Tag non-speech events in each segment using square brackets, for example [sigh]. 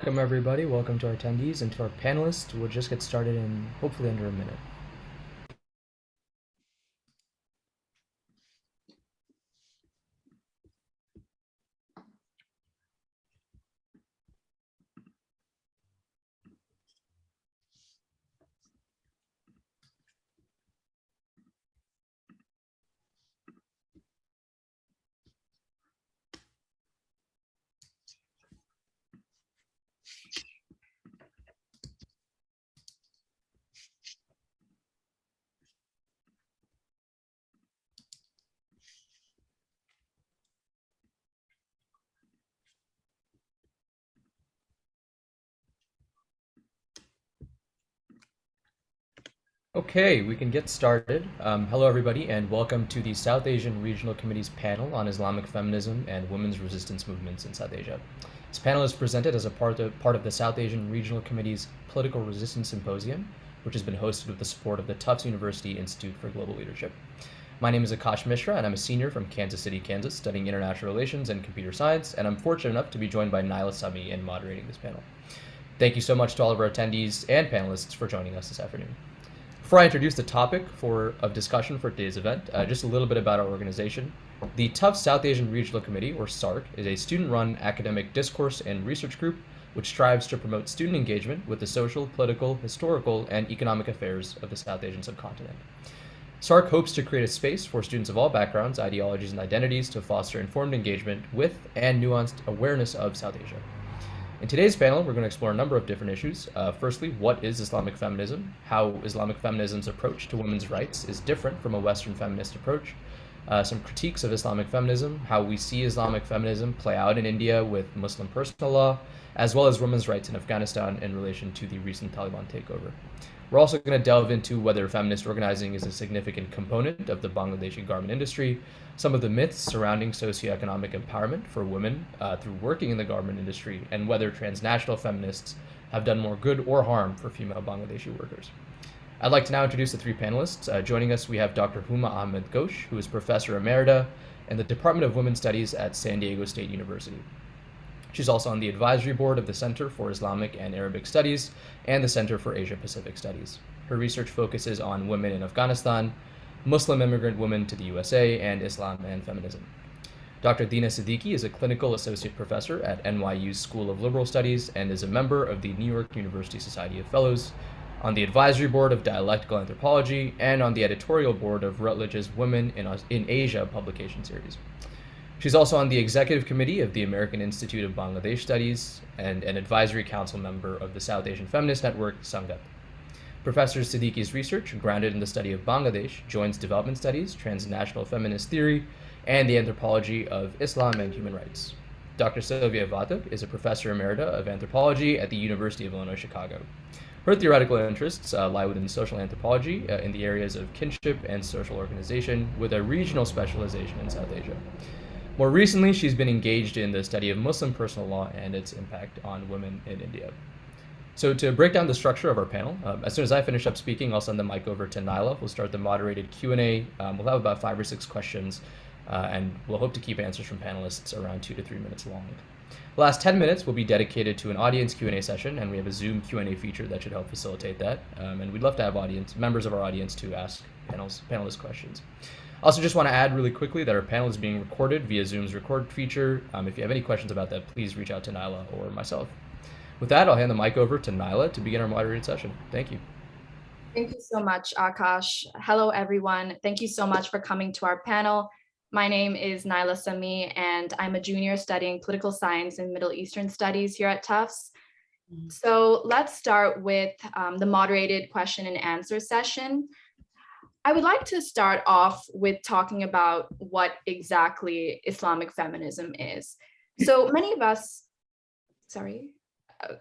Welcome everybody, welcome to our attendees and to our panelists. We'll just get started in hopefully under a minute. Okay, we can get started. Um, hello, everybody, and welcome to the South Asian Regional Committee's panel on Islamic feminism and women's resistance movements in South Asia. This panel is presented as a part of, part of the South Asian Regional Committee's Political Resistance Symposium, which has been hosted with the support of the Tufts University Institute for Global Leadership. My name is Akash Mishra, and I'm a senior from Kansas City, Kansas, studying international relations and computer science, and I'm fortunate enough to be joined by Naila Sami in moderating this panel. Thank you so much to all of our attendees and panelists for joining us this afternoon. Before I introduce the topic for of discussion for today's event, uh, just a little bit about our organization. The Tufts South Asian Regional Committee, or SARC, is a student-run academic discourse and research group which strives to promote student engagement with the social, political, historical, and economic affairs of the South Asian subcontinent. SARC hopes to create a space for students of all backgrounds, ideologies, and identities to foster informed engagement with and nuanced awareness of South Asia. In today's panel, we're going to explore a number of different issues. Uh, firstly, what is Islamic feminism? How Islamic feminism's approach to women's rights is different from a Western feminist approach. Uh, some critiques of Islamic feminism, how we see Islamic feminism play out in India with Muslim personal law, as well as women's rights in Afghanistan in relation to the recent Taliban takeover. We're also going to delve into whether feminist organizing is a significant component of the Bangladeshi garment industry, some of the myths surrounding socioeconomic empowerment for women uh, through working in the garment industry, and whether transnational feminists have done more good or harm for female Bangladeshi workers. I'd like to now introduce the three panelists. Uh, joining us, we have Dr. Huma Ahmed Ghosh, who is Professor Emerita in the Department of Women's Studies at San Diego State University. She's also on the advisory board of the Center for Islamic and Arabic Studies and the Center for Asia Pacific Studies. Her research focuses on women in Afghanistan, Muslim immigrant women to the USA, and Islam and feminism. Dr. Dina Siddiqui is a clinical associate professor at NYU's School of Liberal Studies and is a member of the New York University Society of Fellows, on the advisory board of Dialectical Anthropology, and on the editorial board of Routledge's Women in, in Asia publication series. She's also on the executive committee of the American Institute of Bangladesh Studies and an advisory council member of the South Asian Feminist Network, Sangat. Professor Siddiqui's research, grounded in the study of Bangladesh, joins development studies, transnational feminist theory, and the anthropology of Islam and human rights. Dr. Sylvia Vatuk is a professor emerita of anthropology at the University of Illinois Chicago. Her theoretical interests uh, lie within social anthropology uh, in the areas of kinship and social organization, with a regional specialization in South Asia. More recently, she's been engaged in the study of Muslim personal law and its impact on women in India. So to break down the structure of our panel, um, as soon as I finish up speaking, I'll send the mic over to Nyla. We'll start the moderated Q&A. Um, we'll have about five or six questions, uh, and we'll hope to keep answers from panelists around two to three minutes long. The last 10 minutes will be dedicated to an audience Q&A session, and we have a Zoom Q&A feature that should help facilitate that. Um, and we'd love to have audience members of our audience to ask panels, panelist questions. Also, just want to add really quickly that our panel is being recorded via Zoom's record feature. Um, if you have any questions about that, please reach out to Nyla or myself. With that, I'll hand the mic over to Nyla to begin our moderated session. Thank you. Thank you so much, Akash. Hello, everyone. Thank you so much for coming to our panel. My name is Nyla Sami, and I'm a junior studying political science and Middle Eastern studies here at Tufts. Mm-hmm. So let's start with um, the moderated question and answer session. I would like to start off with talking about what exactly Islamic feminism is. So [laughs] many of us, sorry, uh,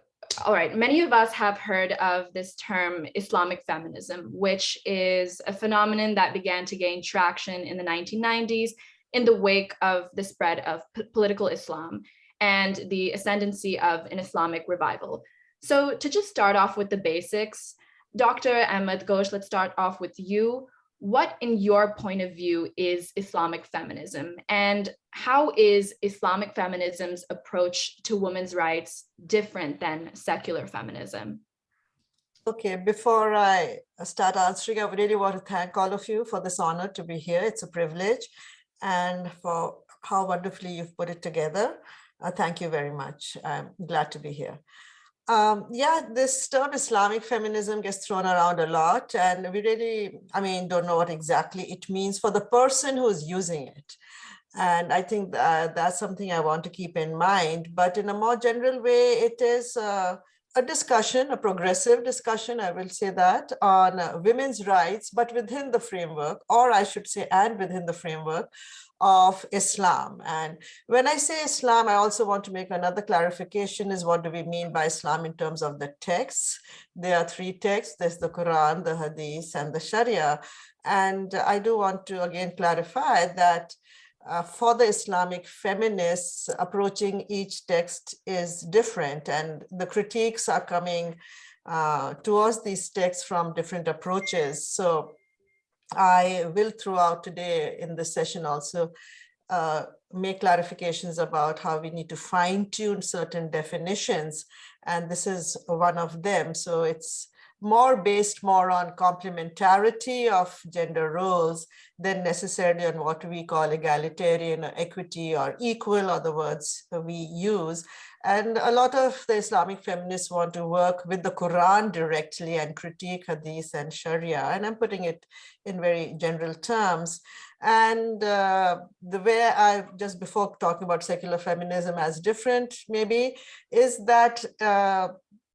all right, many of us have heard of this term Islamic feminism, which is a phenomenon that began to gain traction in the 1990s in the wake of the spread of political Islam and the ascendancy of an Islamic revival. So to just start off with the basics, Dr. Ahmed Ghosh, let's start off with you. what in your point of view is Islamic feminism and how is Islamic feminism's approach to women's rights different than secular feminism? Okay, before I start answering, I really want to thank all of you for this honor to be here. It's a privilege and for how wonderfully you've put it together. Uh, thank you very much. I'm glad to be here. Um, yeah, this term Islamic feminism gets thrown around a lot and we really, I mean, don't know what exactly it means for the person who's using it. And I think that that's something I want to keep in mind. But in a more general way, it is uh, a discussion, a progressive discussion, I will say that, on uh, women's rights, but within the framework, or I should say, and within the framework of Islam. And when I say Islam, I also want to make another clarification is what do we mean by Islam in terms of the texts? There are three texts, there's the Quran, the Hadith, and the Sharia. And I do want to again clarify that uh, for the Islamic feminists, approaching each text is different and the critiques are coming uh, towards these texts from different approaches. So I will throughout today in this session also uh, make clarifications about how we need to fine tune certain definitions. And this is one of them. So it's more based more on complementarity of gender roles than necessarily on what we call egalitarian or equity or equal or the words we use. And a lot of the Islamic feminists want to work with the Quran directly and critique Hadith and Sharia. And I'm putting it in very general terms. And uh, the way I just before talking about secular feminism as different, maybe, is that uh,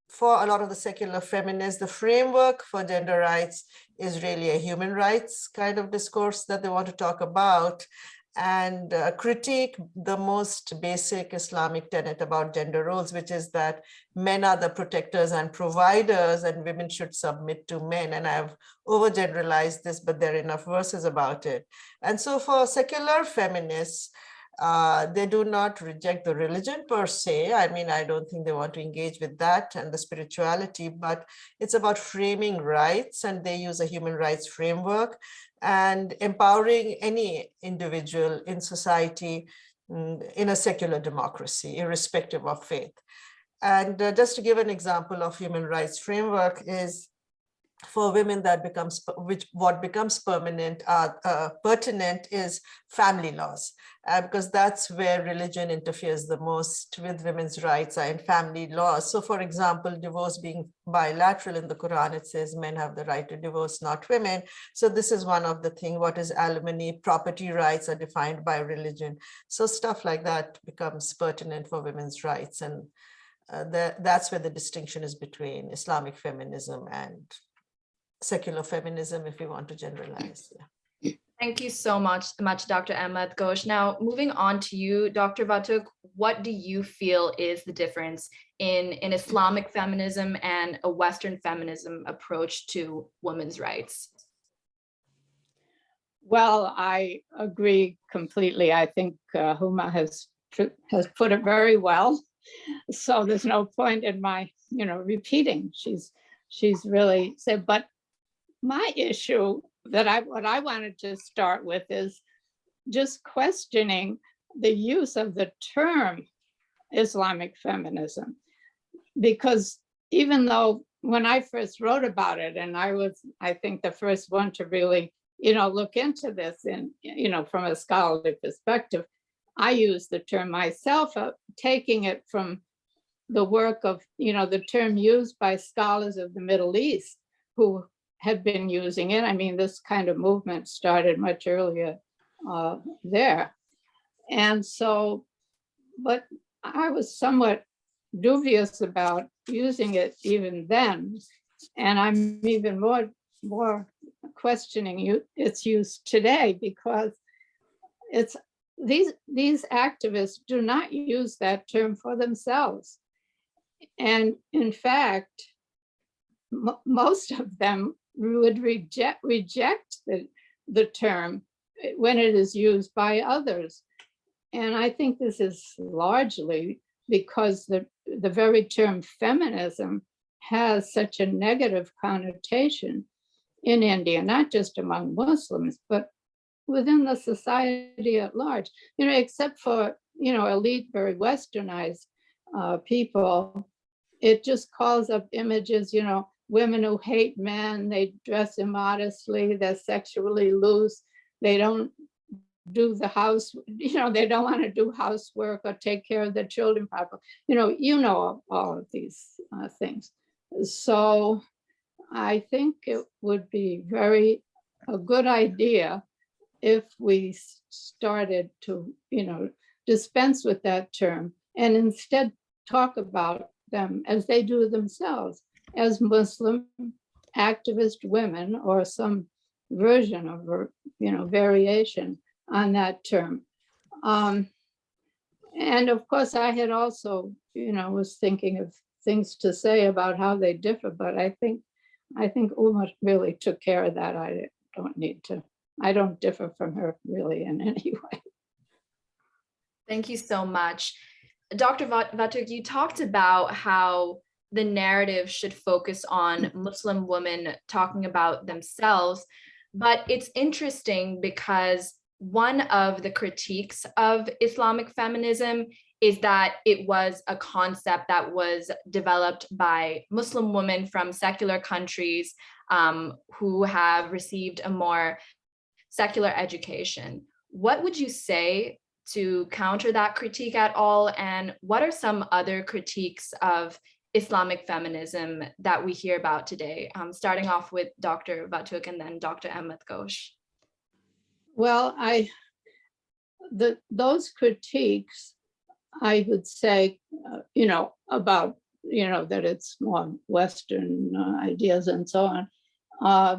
for a lot of the secular feminists, the framework for gender rights is really a human rights kind of discourse that they want to talk about and uh, critique the most basic Islamic tenet about gender roles, which is that men are the protectors and providers and women should submit to men. And I've overgeneralized this, but there are enough verses about it. And so for secular feminists, uh, they do not reject the religion per se. I mean, I don't think they want to engage with that and the spirituality, but it's about framing rights and they use a human rights framework and empowering any individual in society mm, in a secular democracy, irrespective of faith. And uh, just to give an example of human rights framework is for women that becomes which what becomes permanent uh, uh, pertinent is family laws. Uh, because that's where religion interferes the most with women's rights and family laws. So for example divorce being bilateral in the quran it says men have the right to divorce not women. So this is one of the thing what is alimony property rights are defined by religion. So stuff like that becomes pertinent for women's rights. And uh, the, that's where the distinction is between Islamic feminism and secular feminism, if we want to generalize. Yeah. Thank you so much, much, Dr. Ahmed Ghosh. Now, moving on to you, Dr. Vatuk, what do you feel is the difference in an Islamic feminism and a Western feminism approach to women's rights? Well, I agree completely. I think uh, Huma has has put it very well. So there's no point in my, you know, repeating. She's she's really said, but my issue that I, what I wanted to start with is just questioning the use of the term Islamic feminism. Because even though when I first wrote about it, and I was, I think the first one to really, you know, look into this and, you know, from a scholarly perspective, I use the term myself, uh, taking it from the work of, you know, the term used by scholars of the Middle East who had been using it. I mean, this kind of movement started much earlier uh, there. And so, but I was somewhat dubious about using it even then. And I'm even more, more questioning you, its use today because it's these, these activists do not use that term for themselves. And in fact, most of them would reject reject the, the term when it is used by others. And I think this is largely because the, the very term feminism has such a negative connotation in India, not just among Muslims, but within the society at large, you know, except for, you know, elite, very westernized uh, people, it just calls up images, you know, women who hate men, they dress immodestly, they're sexually loose, they don't do the house, you know, they don't want to do housework or take care of their children properly. You know, you know all of these uh, things. So I think it would be very a good idea if we started to, you know, dispense with that term and instead talk about them as they do themselves as Muslim activist women or some version of, you know, variation on that term. Um, and of course, I had also, you know, was thinking of things to say about how they differ, but I think, I think Huma really took care of that. I don't need to, I don't differ from her really in any [laughs] way. Thank you so much. Dr. Va- Vatuk, you talked about how the narrative should focus on Muslim women talking about themselves, but it's interesting because one of the critiques of Islamic feminism is that it was a concept that was developed by Muslim women from secular countries um, who have received a more secular education. What would you say to counter that critique at all? And what are some other critiques of Islamic feminism that we hear about today? Um, starting off with Dr. Vatuk and then Dr. Ahmed Ghosh. Well, I, the, those critiques, I would say, uh, you know, about, you know, that it's more Western uh, ideas and so on, uh,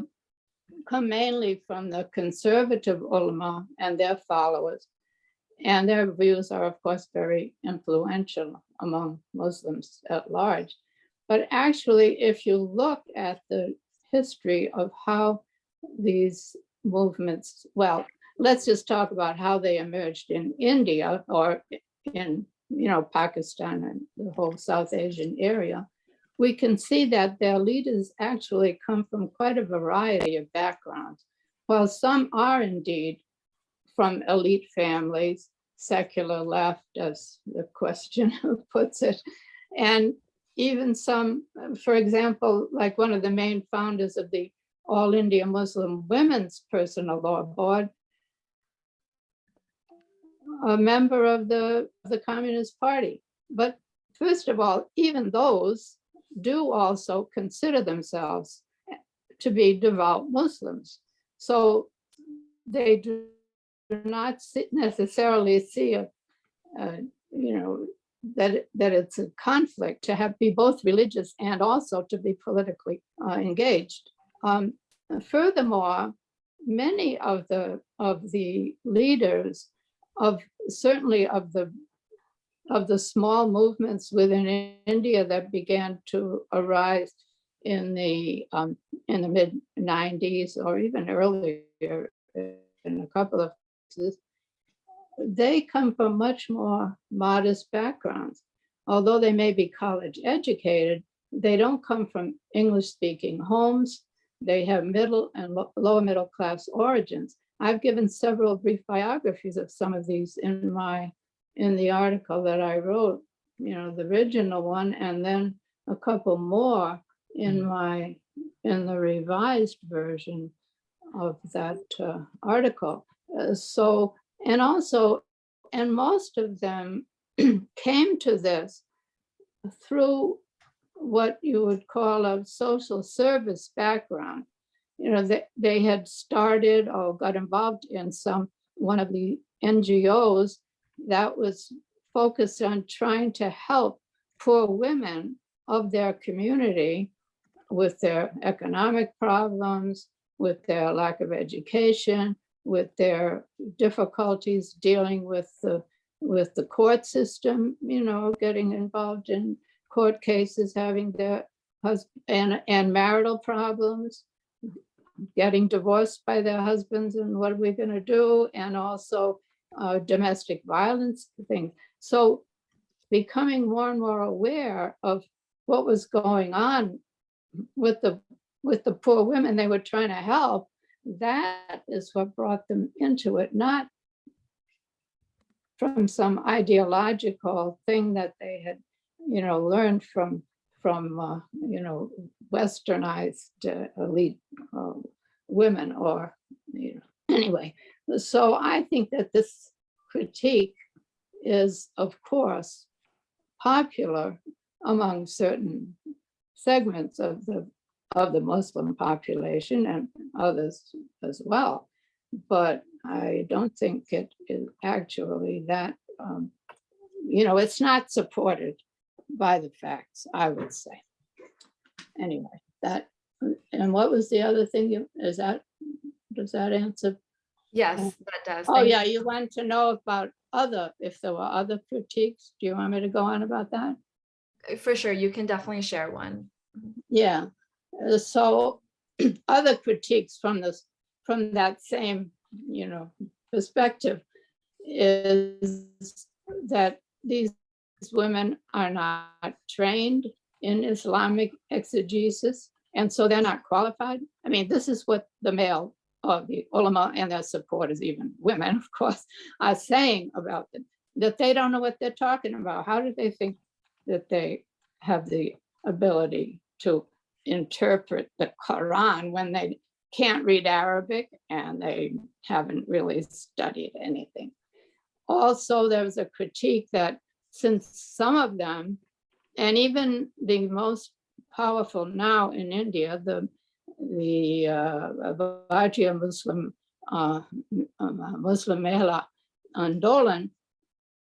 come mainly from the conservative ulama and their followers. And their views are, of course, very influential among Muslims at large. But actually, if you look at the history of how these movements, well, let's just talk about how they emerged in India or in, you know, Pakistan and the whole South Asian area, we can see that their leaders actually come from quite a variety of backgrounds. While some are indeed from elite families, secular left, as the question [laughs] puts it, and even some, for example, like one of the main founders of the All India Muslim Women's Personal Law Board, a member of the, the Communist Party. But first of all, even those do also consider themselves to be devout Muslims. So they do not necessarily see a, you know, that, that it's a conflict to have be both religious and also to be politically uh, engaged. Um, furthermore, many of the of the leaders of certainly of the of the small movements within India that began to arise in the um, in the mid 90s or even earlier in a couple of cases, they come from much more modest backgrounds. Although they may be college educated, they don't come from English speaking homes. They have middle and lo- lower middle class origins. I've given several brief biographies of some of these in my in the article that I wrote, you know, the original one, and then a couple more in my in the revised version of that uh, article. Uh, so, and also, and most of them [clears throat] came to this through what you would call a social service background. You know, they, they had started or got involved in some, one of the NGOs that was focused on trying to help poor women of their community with their economic problems, with their lack of education, with their difficulties dealing with the with the court system, you know, getting involved in court cases, having their husband and, and marital problems, getting divorced by their husbands and what are we going to do? And also uh, domestic violence things. So becoming more and more aware of what was going on with the with the poor women they were trying to help, that is what brought them into it, not from some ideological thing that they had, you know, learned from, from, uh, you know, westernized uh, elite uh, women or, you know, [clears throat] anyway. So I think that this critique is, of course, popular among certain segments of the of the Muslim population and others as well. But I don't think it is actually that, um, you know, it's not supported by the facts, I would say. Anyway, that, and what was the other thing you, is that, does that answer? Yes, that does. Oh, Thank yeah, you want to know about other, if there were other critiques, do you want me to go on about that? For sure, you can definitely share one. Yeah, uh, Uh, so [clears throat] other critiques from this, from that same, you know, perspective is that these women are not trained in Islamic exegesis, and so they're not qualified. I mean, this is what the male of the ulama and their supporters, even women, [laughs] of course, are saying about them, that they don't know what they're talking about. How do they think that they have the ability to interpret the Quran when they can't read Arabic and they haven't really studied anything. Also, there was a critique that since some of them, and even the most powerful now in India, the the uh, Bharatiya Muslim uh, um, Muslim Mahila Andolan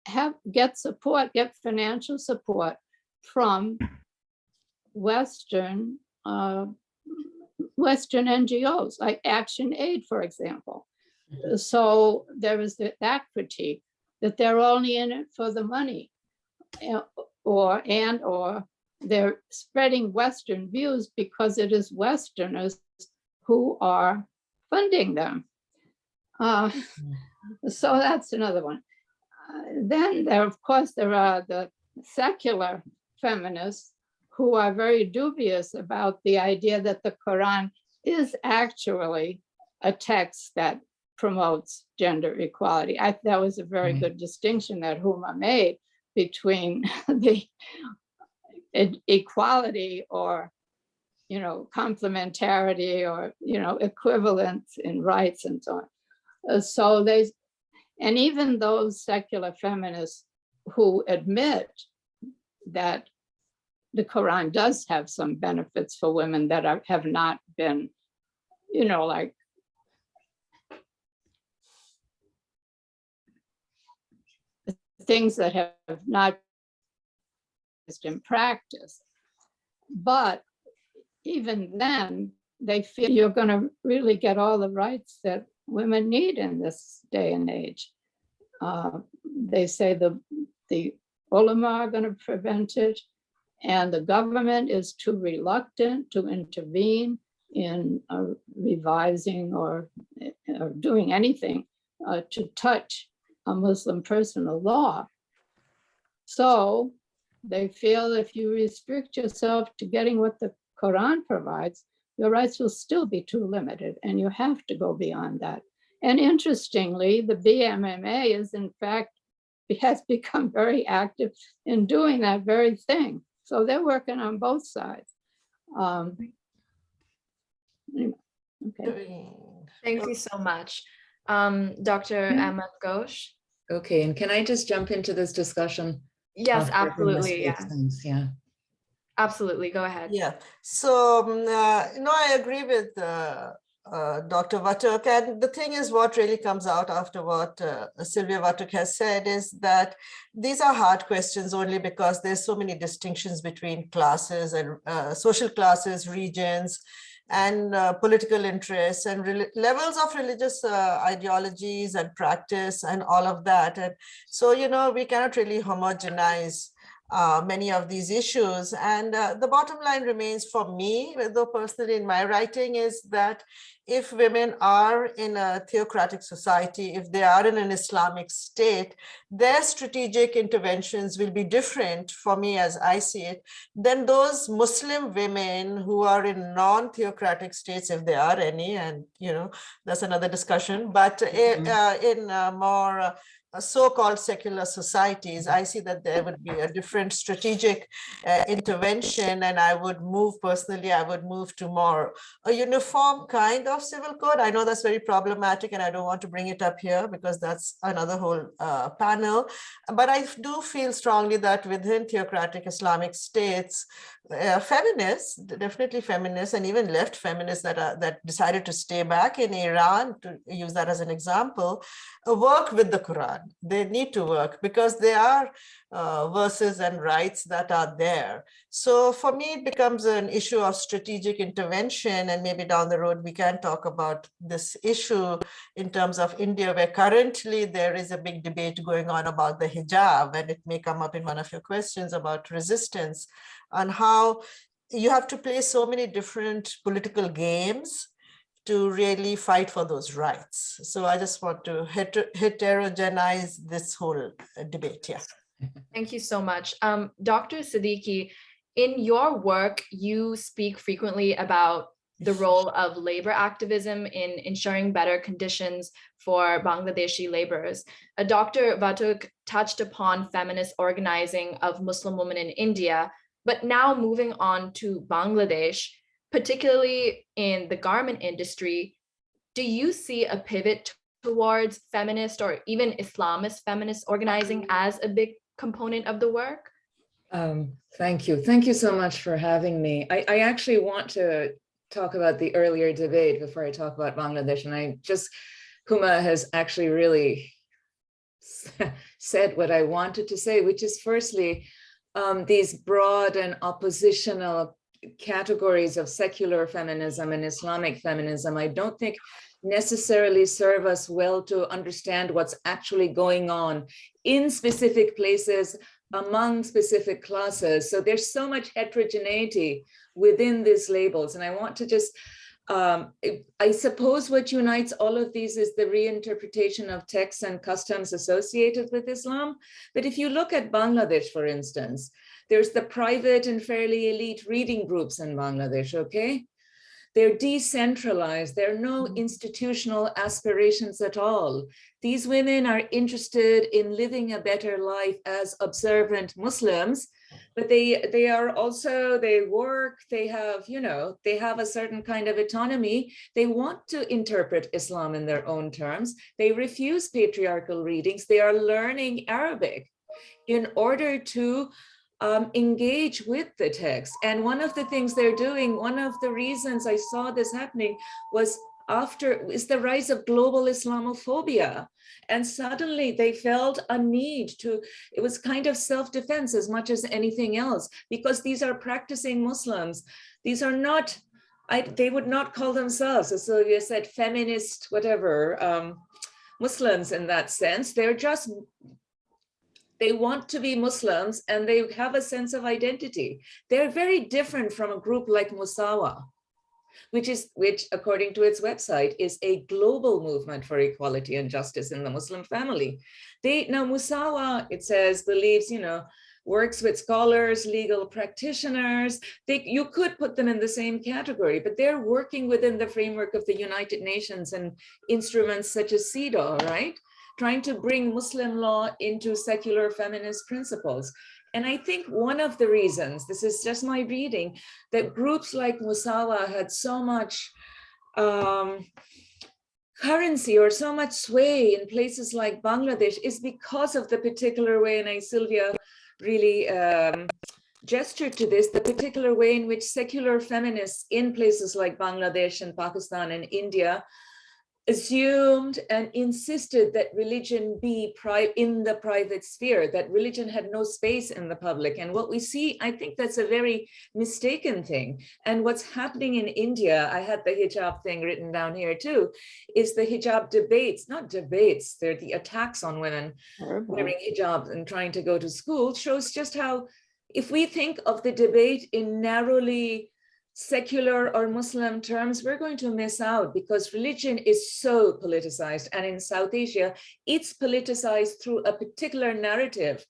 have get support, get financial support from Western uh, Western NGOs like Action Aid, for example. So there was that critique that they're only in it for the money uh, or and or they're spreading Western views because it is Westerners who are funding them. Uh, so that's another one. Uh, then there, of course, there are the secular feminists who are very dubious about the idea that the Quran is actually a text that promotes gender equality. I, that was a very Mhm. good distinction that Huma made between [laughs] the equality or, you know, complementarity or, you know, equivalence in rights and so on. Uh, So they, and even those secular feminists who admit that the Quran does have some benefits for women that are, have not been, you know, like things that have not used in practice. But even then, they feel you're going to really get all the rights that women need in this day and age. Uh, they say the the ulama are going to prevent it, and the government is too reluctant to intervene in uh, revising or, or doing anything uh, to touch a Muslim personal law. So they feel if you restrict yourself to getting what the Quran provides, your rights will still be too limited and you have to go beyond that. And interestingly, the BMMA is in fact, [laughs] has become very active in doing that very thing. So they're working on both sides. Um, anyway, Okay, Thank you so much. Um, Dr. Yeah. Ahmed Ghosh? Okay, and can I just jump into this discussion? Yes, absolutely. Yeah, speaks? Yeah. absolutely. Go ahead. Yeah, so, um, uh, you know, I agree with uh, uh, Dr. Vatuk. And the thing is, what really comes out after what uh, Sylvia Vatuk has said is that these are hard questions only because there's so many distinctions between classes and uh, social classes, regions, and uh, political interests and levels of religious uh, ideologies and practice and all of that. And so, you know, we cannot really homogenize uh, many of these issues. And uh, the bottom line remains for me, though personally in my writing, is that if women are in a theocratic society, if they are in an Islamic state, their strategic interventions will be different for me as I see it than those Muslim women who are in non-theocratic states, if there are any, and you know, that's another discussion, but Mhm. uh, in uh, more uh, uh, so-called secular societies, I see that there would be a different strategic uh, intervention and I would move personally, I would move to more a uniform kind of civil code. I know that's very problematic and I don't want to bring it up here because that's another whole uh, panel. But I do feel strongly that within theocratic Islamic states, uh, feminists, definitely feminists and even left feminists that are that decided to stay back in Iran, to use that as an example, work with the Quran. They need to work because there are uh, verses and rights that are there. So for me, it becomes an issue of strategic intervention and maybe down the road, we can talk about this issue in terms of India, where currently there is a big debate going on about the hijab, and it may come up in one of your questions about resistance on how you have to play so many different political games to really fight for those rights. So I just want to heter- heterogenize this whole uh, debate here. [laughs] Thank you so much. Um, Dr. Siddiqui, in your work, you speak frequently about the [laughs] role of labor activism in ensuring better conditions for Bangladeshi laborers. Uh, Dr. Vatuk touched upon feminist organizing of Muslim women in India, but now moving on to Bangladesh, particularly in the garment industry, do you see a pivot towards feminist or even Islamist feminist organizing as a big component of the work? Um, thank you. Thank you so much for having me. I, I actually want to talk about the earlier debate before I talk about Bangladesh. And I just, Huma has actually really [laughs] said what I wanted to say, which is firstly, um, these broad and oppositional categories of secular feminism and Islamic feminism, I don't think necessarily serve us well to understand what's actually going on in specific places among specific classes. So there's so much heterogeneity within these labels. And I want to just, um, I suppose what unites all of these is the reinterpretation of texts and customs associated with Islam. But if you look at Bangladesh, for instance, there's the private and fairly elite reading groups in Bangladesh, okay? They're decentralized. There are no mm-hmm. institutional aspirations at all. These women are interested in living a better life as observant Muslims, but they they are also, they work, they have, you know, they have a certain kind of autonomy. They want to interpret Islam in their own terms. They refuse patriarchal readings. They are learning Arabic in order to um, engage with the text. And one of the things they're doing, one of the reasons I saw this happening was after is the rise of global Islamophobia. And suddenly they felt a need to, it was kind of self-defense as much as anything else, because these are practicing Muslims. These are not, I, they would not call themselves, as Sylvia said, feminist, whatever, um, Muslims in that sense. They're just they want to be Muslims and they have a sense of identity. They're very different from a group like Musawa, which is, which according to its website is a global movement for equality and justice in the Muslim family. They, now Musawa, it says, believes, you know, works with scholars, legal practitioners. They, you could put them in the same category, but they're working within the framework of the United Nations and instruments such as CEDAW, right? Trying to bring Muslim law into secular feminist principles. And I think one of the reasons, this is just my reading, that groups like Musawa had so much um, currency or so much sway in places like Bangladesh is because of the particular way, and I, Sylvia, really um, gestured to this, the particular way in which secular feminists in places like Bangladesh and Pakistan and India assumed and insisted that religion be in the private sphere, that religion had no space in the public. And what we see, I think that's a very mistaken thing. And what's happening in India, I had the hijab thing written down here too, is the hijab debates, not debates, they're the attacks on women Horrible. wearing hijab and trying to go to school shows just how if we think of the debate in narrowly secular or Muslim terms, we're going to miss out because religion is so politicized. And in South Asia, it's politicized through a particular narrative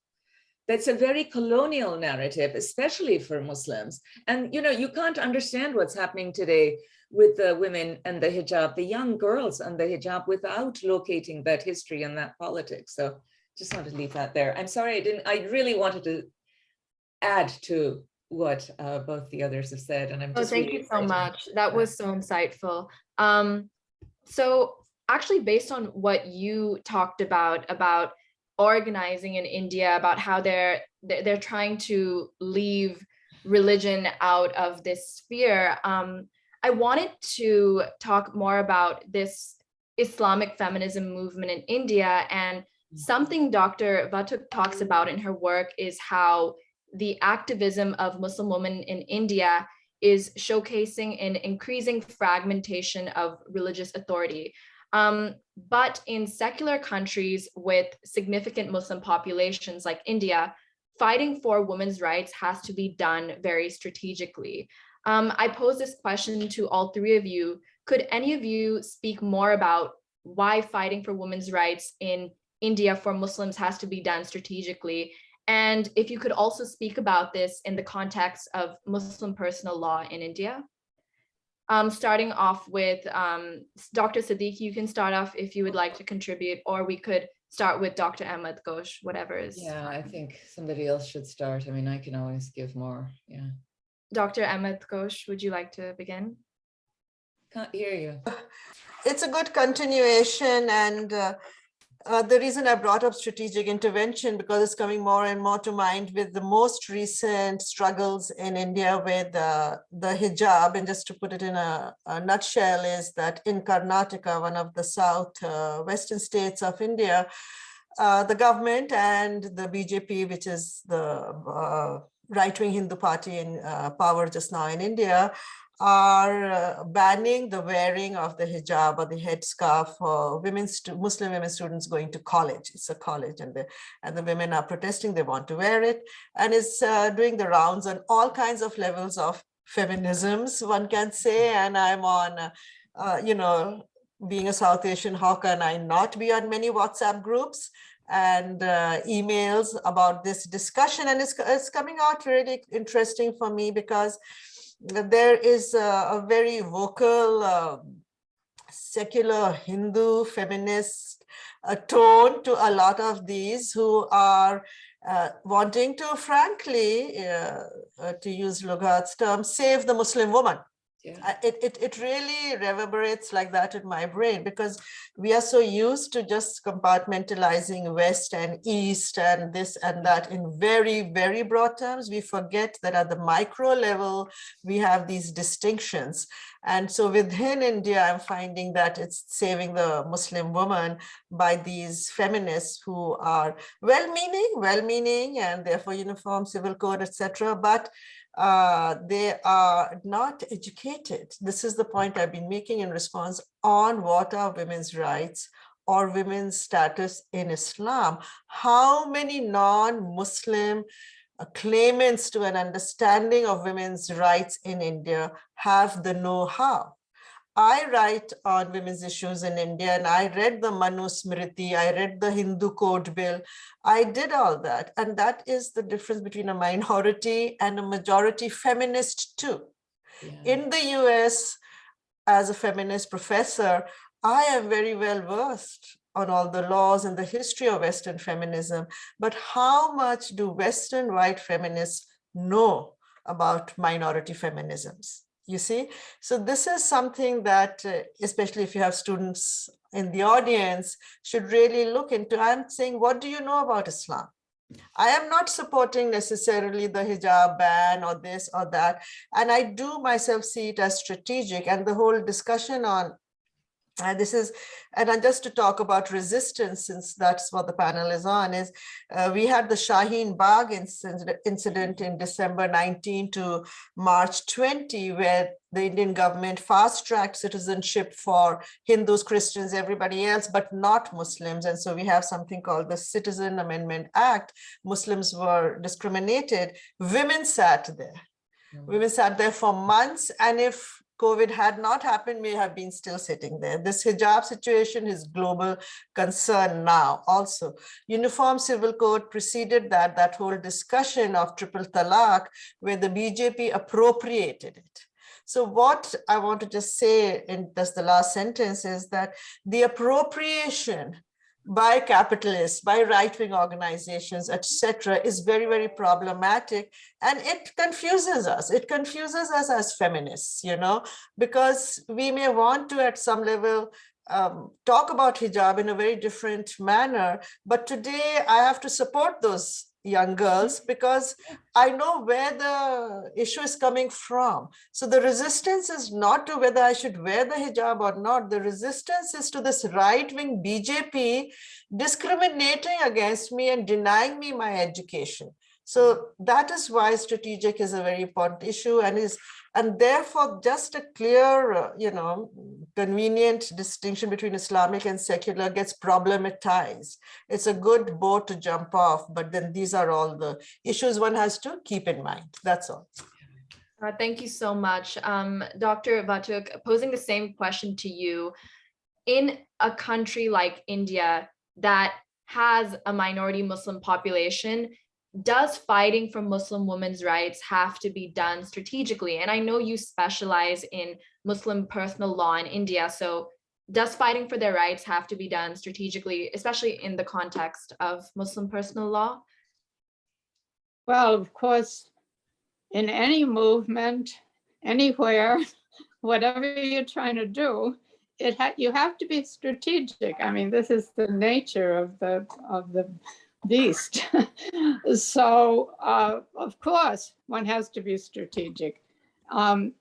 that's a very colonial narrative, especially for Muslims. And you know, you can't understand what's happening today with the women and the hijab, the young girls and the hijab without locating that history and that politics. So just want to leave that there. I'm sorry, I didn't, I really wanted to add to what uh, both the others have said, and I'm Oh, just. thank really you so much. That was so insightful. Um, so actually based on what you talked about, about organizing in India, about how they're, they're, they're trying to leave religion out of this sphere, um, I wanted to talk more about this Islamic feminism movement in India and something Dr. Vatuk talks about in her work is how the activism of Muslim women in India is showcasing an increasing fragmentation of religious authority. Um, but in secular countries with significant Muslim populations like India, fighting for women's rights has to be done very strategically. Um, I pose this question to all three of you. Could any of you speak more about why fighting for women's rights in India for Muslims has to be done strategically and if you could also speak about this in the context of Muslim personal law in India. Um, starting off with um, Dr. Siddiqui, you can start off if you would like to contribute, or we could start with Dr. Ahmed Ghosh, whatever is. Yeah, I think somebody else should start. I mean, I can always give more. Yeah. Dr. Ahmed Ghosh, would you like to begin? Can't hear you. It's a good continuation and uh, uh, the reason I brought up strategic intervention because it's coming more and more to mind with the most recent struggles in India with uh, the hijab. And just to put it in a, a nutshell is that in Karnataka, one of the south uh, western states of India, uh, the government and the BJP, which is the uh, right-wing Hindu party in power just now in India, are uh, banning the wearing of the hijab or the headscarf for women, Muslim women students going to college. It's a college and the, and the women are protesting, they want to wear it. And it's uh, doing the rounds on all kinds of levels of feminisms, one can say. And I'm on, uh, uh, you know, being a South Asian, how can I not be on many WhatsApp groups? and uh, emails about this discussion and it's, it's coming out really interesting for me because there is a, a very vocal uh, secular Hindu feminist uh, tone to a lot of these who are uh, wanting to frankly, uh, uh, to use Lughod's term, save the Muslim woman. It, it, it really reverberates like that in my brain because we are so used to just compartmentalizing West and East and this and that in very, very broad terms. We forget that at the micro level, we have these distinctions. And so within India, I'm finding that it's saving the Muslim woman by these feminists who are well-meaning, well-meaning, and therefore uniform civil code, etc. But uh, they are not educated. This is the point I've been making in response on what are women's rights or women's status in Islam. How many non-Muslim uh, claimants to an understanding of women's rights in India have the know-how? I write on women's issues in India and I read the Manu Smriti, I read the Hindu Code Bill, I did all that. And that is the difference between a minority and a majority feminist too. Yeah. In the US, as a feminist professor, I am very well versed on all the laws and the history of Western feminism, but how much do Western white feminists know about minority feminisms? You see, so this is something that, uh, especially if you have students in the audience, should really look into. I'm saying, what do you know about Islam? I am not supporting necessarily the hijab ban or this or that. And I do myself see it as strategic and the whole discussion on Uh, this is, and then just to talk about resistance, since that's what the panel is on, is uh, we had the Shaheen Bagh incident, incident in December 19 to March 20, where the Indian government fast-tracked citizenship for Hindus, Christians, everybody else, but not Muslims. And so we have something called the Citizen Amendment Act. Muslims were discriminated. Women sat there. Women sat there for months. And if COVID had not happened, may have been still sitting there. This hijab situation is global concern now also. Uniform Civil Code preceded that, that whole discussion of triple talaq, where the BJP appropriated it. So what I want to just say in just the last sentence is that the appropriation by capitalists, by right-wing organizations, etc., is very, very problematic. And it confuses us. It confuses us as feminists, you know, because we may want to, at some level, um, talk about hijab in a very different manner. But today I have to support those young girls [laughs] because I know where the issue is coming from. So the resistance is not to whether I should wear the hijab or not. The resistance is to this right-wing BJP discriminating against me and denying me my education. So that is why strategic is a very important issue and is and therefore just a clear, uh, you know, convenient distinction between Islamic and secular gets problematized. It's a good boat to jump off, but then these are all the issues one has to keep in mind. That's all. Uh, thank you so much. Um, Dr. Vatuk, posing the same question to you. In a country like India that has a minority Muslim population, does fighting for Muslim women's rights have to be done strategically? And I know you specialize in Muslim personal law in India, so does fighting for their rights have to be done strategically, especially in the context of Muslim personal law? Well, of course, in any movement, anywhere, [laughs] whatever you're trying to do, it ha you have to be strategic. I mean, this is the nature of the of the beast. [laughs] so, uh, of course, one has to be strategic. Um,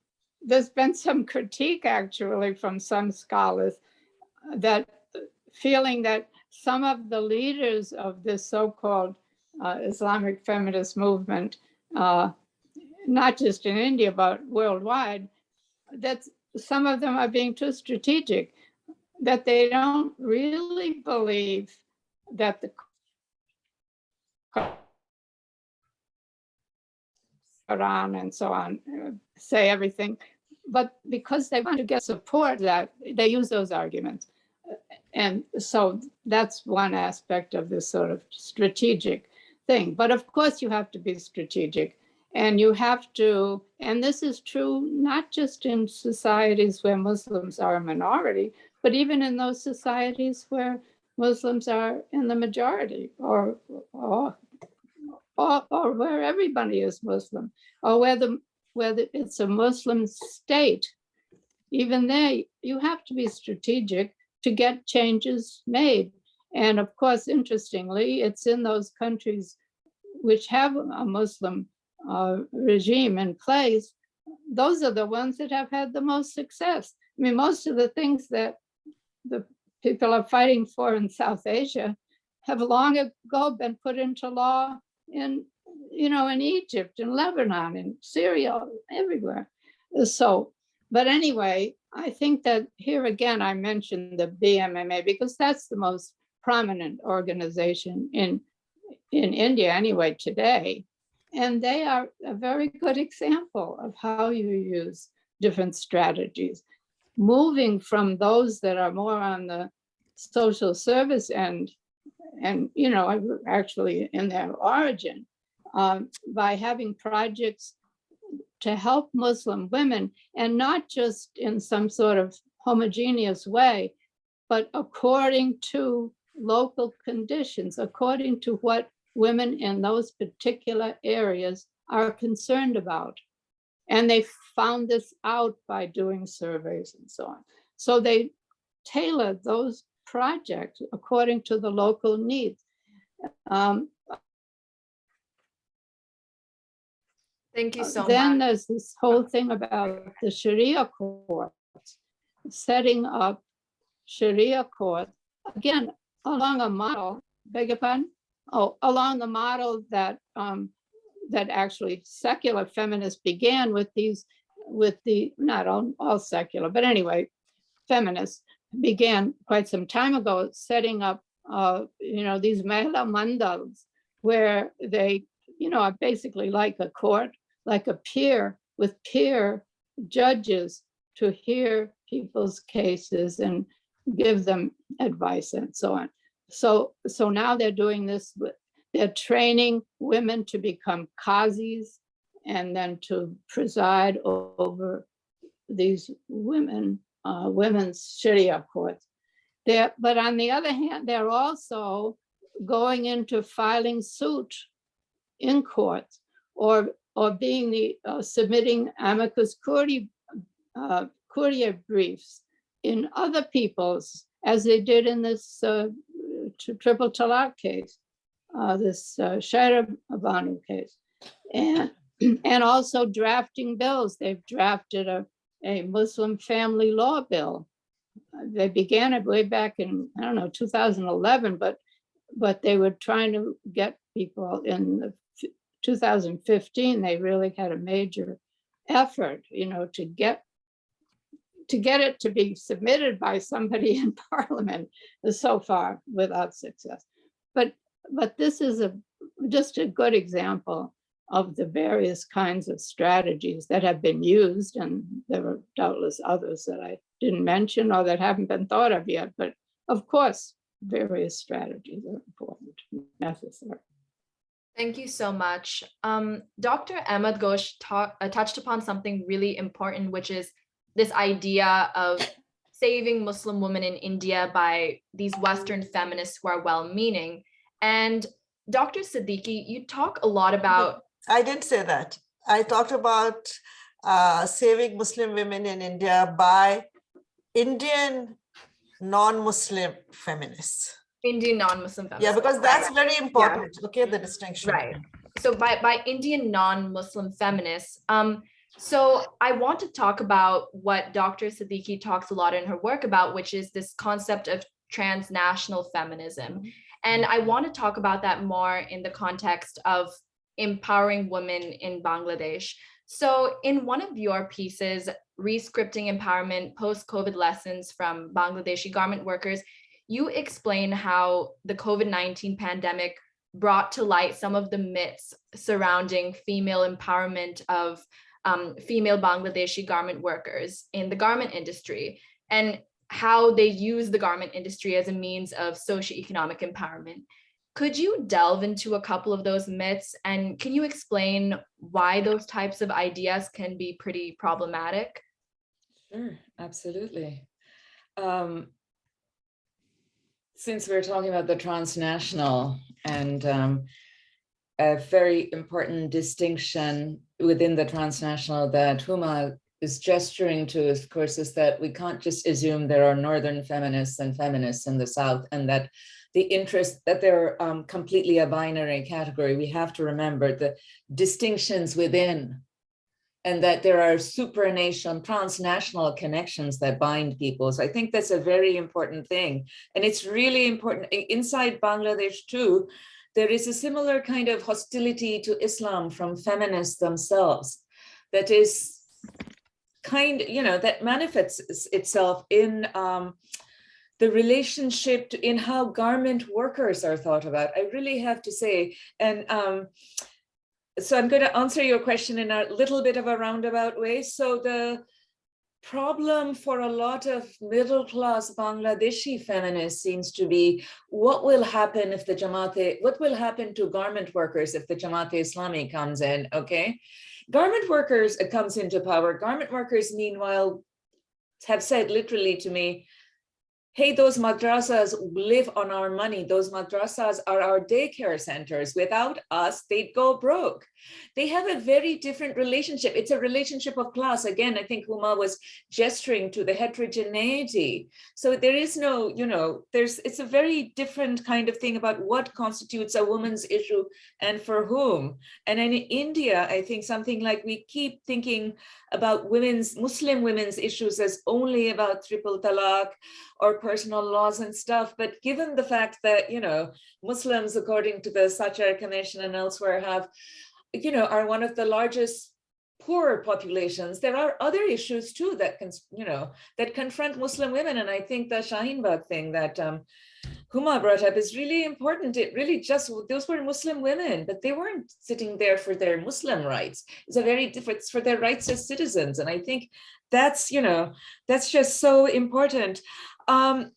there's been some critique actually from some scholars that feeling that some of the leaders of this so-called uh, Islamic feminist movement, uh, not just in India, but worldwide, that some of them are being too strategic, that they don't really believe that the Quran and so on, say everything. But because they want to get support that they use those arguments. And so that's one aspect of this sort of strategic thing. But of course you have to be strategic and you have to, and this is true not just in societies where Muslims are a minority, but even in those societies where Muslims are in the majority or, or or, or where everybody is Muslim, or whether, whether it's a Muslim state, even there, you have to be strategic to get changes made. And of course, interestingly, it's in those countries which have a Muslim uh, regime in place, those are the ones that have had the most success. I mean, most of the things that the people are fighting for in South Asia have long ago been put into law in, you know, in Egypt, in Lebanon, in Syria, everywhere. So, but anyway, I think that here again, I mentioned the BMMA because that's the most prominent organization in, in India anyway today. And they are a very good example of how you use different strategies. Moving from those that are more on the social service end and you know, actually in their origin, um, by having projects to help Muslim women and not just in some sort of homogeneous way, but according to local conditions, according to what women in those particular areas are concerned about. And they found this out by doing surveys and so on. So they tailored those projects according to the local needs. Um, Thank you so then much. there's this whole thing about the Sharia courts setting up Sharia court, again, along a model, beg your pardon? Oh, along the model that, um, that actually secular feminists began with these, with the, not all, all secular, but anyway, feminists began quite some time ago, setting up, uh, you know, these mahila mandals, where they, you know, are basically like a court, like a peer with peer judges to hear people's cases and give them advice and so on. So, so now they're doing this, they're training women to become qazis and then to preside over these women, uh, women's Sharia courts. There, but on the other hand, they're also going into filing suit in courts or, or being the, uh, submitting amicus curiae, uh, curiae briefs in other people's, as they did in this, uh, triple talaq case, uh, this, uh, Shayara Bano case. And, [clears throat] and also drafting bills. They've drafted a, a Muslim family law bill. They began it way back in, I don't know, 2011, but, but they were trying to get people in the 2015, they really had a major effort, you know, to get to get it to be submitted by somebody [laughs] in parliament so far without success. But, but this is a, just a good example of the various kinds of strategies that have been used, and there are doubtless others that I didn't mention or that haven't been thought of yet, but of course, various strategies are important, necessary. Thank you so much. Um, Dr. Ahmed Ghosh uh, touched upon something really important, which is this idea of saving Muslim women in India by these Western feminists who are well-meaning. And Dr. Siddiqi, you talk a lot about I didn't say that. I talked about uh, saving Muslim women in India by Indian non-Muslim feminists. Indian non-Muslim feminists. Yeah, because that's very important. Okay, the distinction. Right. So by, by Indian non-Muslim feminists, um, so I want to talk about what Dr. Siddiqi talks a lot in her work about, which is this concept of transnational feminism. And I want to talk about that more in the context of empowering women in Bangladesh. So in one of your pieces, Rescripting Empowerment Post-COVID Lessons from Bangladeshi Garment Workers, you explain how the COVID-19 pandemic brought to light some of the myths surrounding female empowerment of um, female Bangladeshi garment workers in the garment industry and how they use the garment industry as a means of socioeconomic empowerment. Could you delve into a couple of those myths and can you explain why those types of ideas can be pretty problematic? Sure, absolutely. Um, since we're talking about the transnational and um, a very important distinction within the transnational that Huma is gesturing to, of course, is that we can't just assume there are northern feminists and feminists in the south and that the interest that they're um, completely a binary category. We have to remember the distinctions within and that there are supranation, transnational connections that bind people. So I think that's a very important thing. And it's really important inside Bangladesh too, there is a similar kind of hostility to Islam from feminists themselves that is kind, you know, that manifests itself in um, the relationship to, in how garment workers are thought about. I really have to say, and um, so I'm going to answer your question in a little bit of a roundabout way. So the problem for a lot of middle class Bangladeshi feminists seems to be what will happen if the Jamaat, what will happen to garment workers if the Jamaat Islami comes in, okay? Garment workers uh, comes into power. Garment workers, meanwhile, have said literally to me, hey, those madrasas live on our money. Those madrasas are our daycare centers. Without us, they'd go broke. They have a very different relationship. It's a relationship of class. Again, I think Huma was gesturing to the heterogeneity. So there is no, you know, there's, it's a very different kind of thing about what constitutes a woman's issue and for whom. And in India, I think something like we keep thinking about women's, Muslim women's issues as only about triple talaq or personal laws and stuff, but given the fact that, you know, Muslims, according to the Sachar Commission and elsewhere have, you know, are one of the largest poor populations, there are other issues too that can, you know, that confront Muslim women. And I think the Shaheen Bagh thing that um, Huma brought up is really important. It really just, those were Muslim women, but they weren't sitting there for their Muslim rights. It's a very different, for their rights as citizens. And I think that's, you know, that's just so important. Um,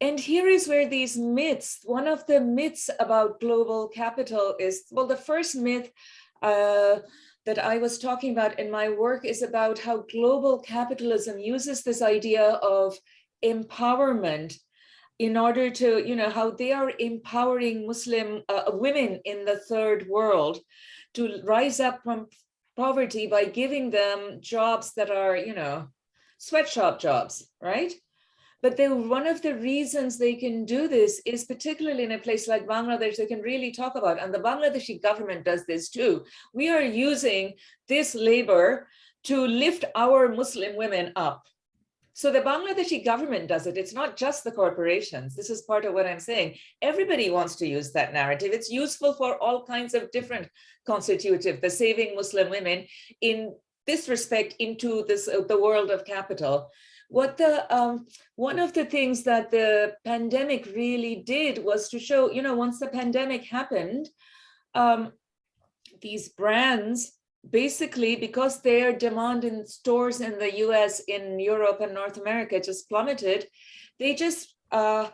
and here is where these myths, one of the myths about global capital is, well, the first myth uh, that I was talking about in my work is about how global capitalism uses this idea of empowerment in order to, you know, how they are empowering Muslim uh, women in the third world to rise up from poverty by giving them jobs that are, you know, sweatshop jobs, right? But then one of the reasons they can do this is particularly in a place like Bangladesh, they can really talk about, and the Bangladeshi government does this too. We are using this labor to lift our Muslim women up. So the Bangladeshi government does it. It's not just the corporations. This is part of what I'm saying. Everybody wants to use that narrative. It's useful for all kinds of different constitutive, the saving Muslim women in this respect into this uh, the world of capital. What the um, one of the things that the pandemic really did was to show, you know, once the pandemic happened, um, these brands basically because their demand in stores in the US, in Europe and North America just plummeted, they just uh,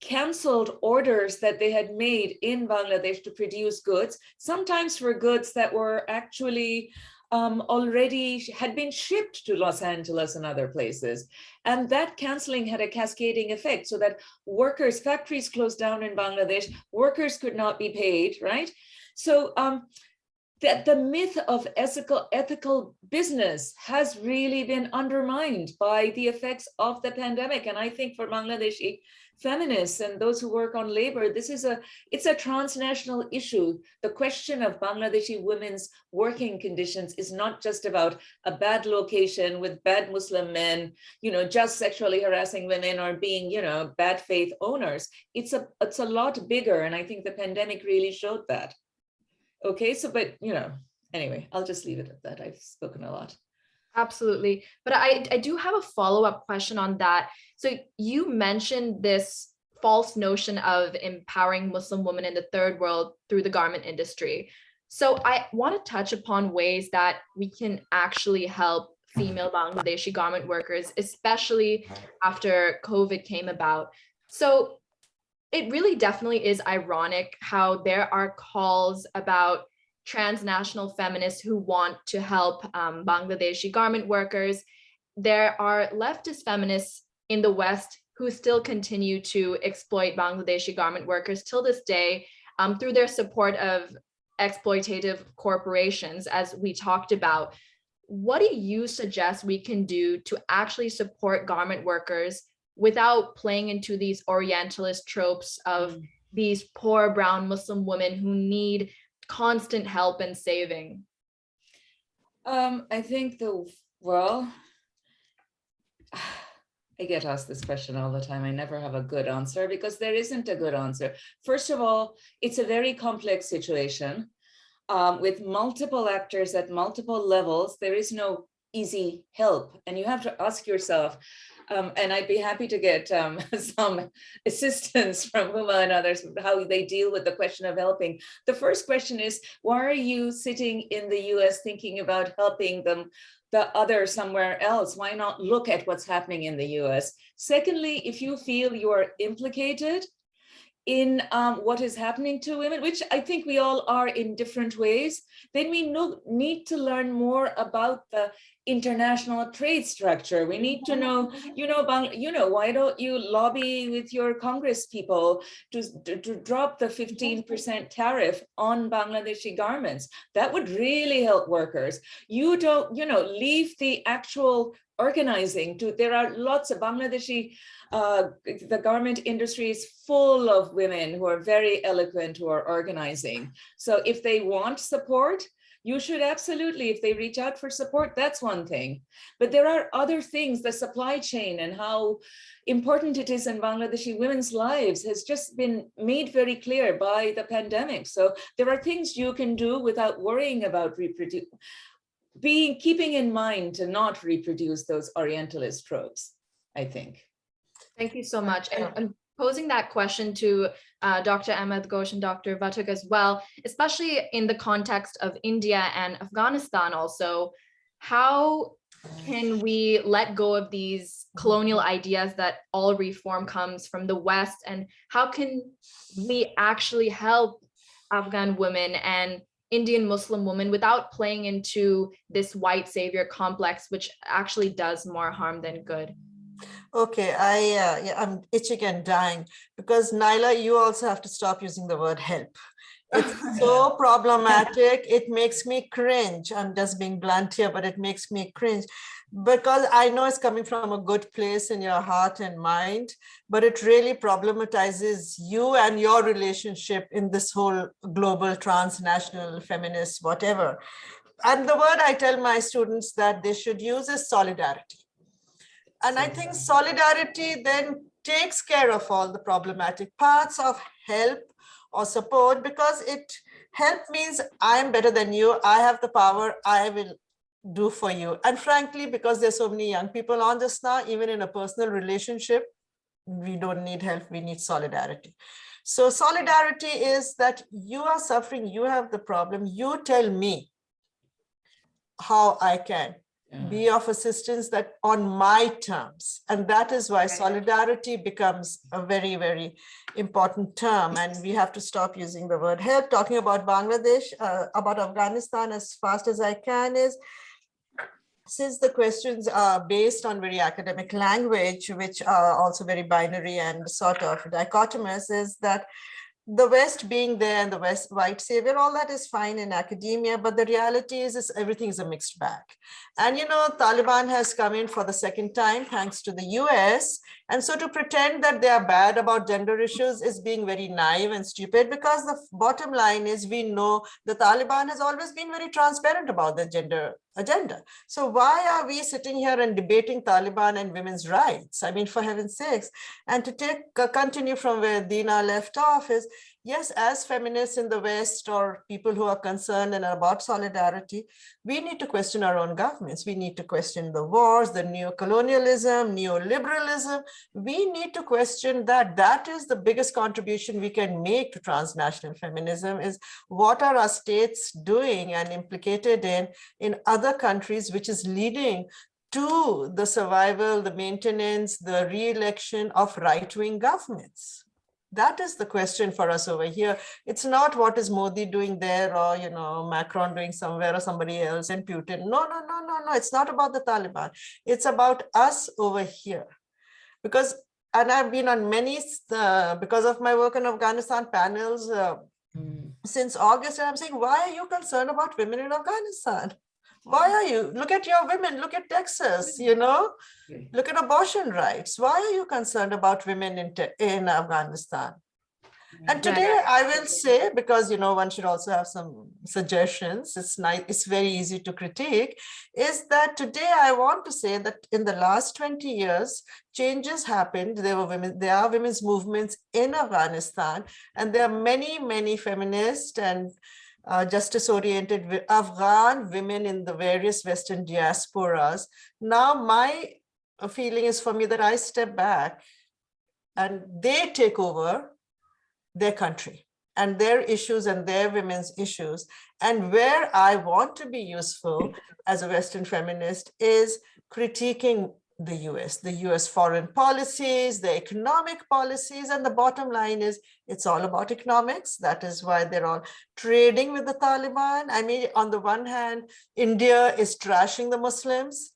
canceled orders that they had made in Bangladesh to produce goods, sometimes for goods that were actually um, already had been shipped to Los Angeles and other places. And that canceling had a cascading effect so that workers, factories closed down in Bangladesh, workers could not be paid, right? So um, that the myth of ethical, ethical business has really been undermined by the effects of the pandemic. And I think for Bangladeshi feminists and those who work on labor, this is a, it's a transnational issue. The question of Bangladeshi women's working conditions is not just about a bad location with bad Muslim men, you know, just sexually harassing women or being, you know, bad faith owners. It's a, it's a lot bigger. And I think the pandemic really showed that. Okay, so, but, you know, anyway, I'll just leave it at that. I've spoken a lot. Absolutely. But I, I do have a follow-up question on that. So you mentioned this false notion of empowering Muslim women in the third world through the garment industry. So I want to touch upon ways that we can actually help female Bangladeshi garment workers, especially after COVID came about. So it really definitely is ironic how there are calls about transnational feminists who want to help um, Bangladeshi garment workers. There are leftist feminists in the West who still continue to exploit Bangladeshi garment workers till this day um, through their support of exploitative corporations, as we talked about. What do you suggest we can do to actually support garment workers without playing into these Orientalist tropes of mm. these poor brown Muslim women who need constant help and saving? Um, I think the, well, [sighs] I get asked this question all the time. I never have a good answer because there isn't a good answer. First of all, it's a very complex situation um, with multiple actors at multiple levels. There is no easy help. And you have to ask yourself, um, and I'd be happy to get um, [laughs] some assistance from Huma and others, how they deal with the question of helping. The first question is, why are you sitting in the US thinking about helping them the other somewhere else? Why not look at what's happening in the US? Secondly, if you feel you are implicated in um, what is happening to women, which I think we all are in different ways, then we know, need to learn more about the international trade structure. We need to know, you know, you know, why don't you lobby with your Congress people to, to, to drop the 15% tariff on Bangladeshi garments? That would really help workers. You don't, you know, leave the actual organizing to, there are lots of Bangladeshi, uh, the garment industry is full of women who are very eloquent, who are organizing. So if they want support, you should absolutely, if they reach out for support, that's one thing. But there are other things, the supply chain and how important it is in Bangladeshi women's lives has just been made very clear by the pandemic. So there are things you can do without worrying about reproduce, being keeping in mind to not reproduce those Orientalist tropes, I think. Thank you so much. And, posing that question to uh, Dr. Ahmed Ghosh and Dr. Vatuk as well, especially in the context of India and Afghanistan also, how can we let go of these colonial ideas that all reform comes from the West and how can we actually help Afghan women and Indian Muslim women without playing into this white savior complex, which actually does more harm than good? Okay, I, uh, yeah, I'm itching and dying because Nyla, you also have to stop using the word help. It's so [laughs] problematic. It makes me cringe. I'm just being blunt here, but it makes me cringe because I know it's coming from a good place in your heart and mind, but it really problematizes you and your relationship in this whole global transnational feminist, whatever. And the word I tell my students that they should use is solidarity. And I think solidarity then takes care of all the problematic parts of help or support because it help means I'm better than you. I have the power. I will do for you. And frankly, because there's so many young people on this now, even in a personal relationship, we don't need help. We need solidarity. So solidarity is that you are suffering. You have the problem. You tell me how I can be of assistance that on my terms. And that is why solidarity becomes a very, very important term. And we have to stop using the word help. Talking about Bangladesh, uh, about Afghanistan as fast as I can is, since the questions are based on very academic language, which are also very binary and sort of dichotomous, is that the West being there and the West white savior, all that is fine in academia, but the reality is, is everything is a mixed bag. And you know, Taliban has come in for the second time, thanks to the US. And so to pretend that they are bad about gender issues is being very naive and stupid because the bottom line is we know the Taliban has always been very transparent about the gender agenda. So why are we sitting here and debating Taliban and women's rights? I mean, for heaven's sakes. And to take uh, continue from where Dina left off is, yes, as feminists in the West or people who are concerned and are about solidarity, we need to question our own governments. We need to question the wars, the neo-colonialism, neoliberalism. We need to question that. That is the biggest contribution we can make to transnational feminism is what are our states doing and implicated in, in other countries, which is leading to the survival, the maintenance, the re-election of right-wing governments that is the question for us over here. It's not what is Modi doing there or, you know, Macron doing somewhere or somebody else and Putin. No, no, no, no, no. It's not about the Taliban. It's about us over here. Because, and I've been on many, uh, because of my work in Afghanistan panels uh, mm. since August, and I'm saying, why are you concerned about women in Afghanistan? Why are you? Look at your women, look at Texas, you know, look at abortion rights. Why are you concerned about women in, in Afghanistan? And today I will say, because, you know, one should also have some suggestions, it's nice, it's very easy to critique, is that today I want to say that in the last 20 years, changes happened. There were women, there are women's movements in Afghanistan, and there are many, many feminists and uh, justice-oriented Afghan women in the various Western diasporas. Now my feeling is for me that I step back and they take over their country and their issues and their women's issues. And where I want to be useful as a Western feminist is critiquing the US, the US foreign policies, the economic policies, and the bottom line is it's all about economics. That is why they're all trading with the Taliban. I mean, on the one hand, India is trashing the Muslims,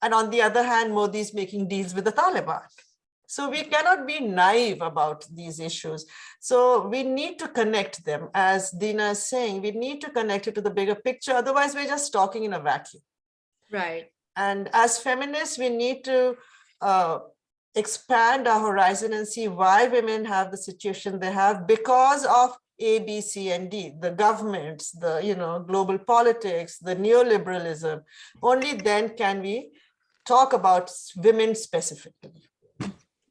and on the other hand, Modi is making deals with the Taliban. So we cannot be naive about these issues. So we need to connect them, as Dina is saying, we need to connect it to the bigger picture. Otherwise, we're just talking in a vacuum. Right. And as feminists, we need to uh, expand our horizon and see why women have the situation they have because of A, B, C, and D, the governments, the, you know, global politics, the neoliberalism, only then can we talk about women specifically.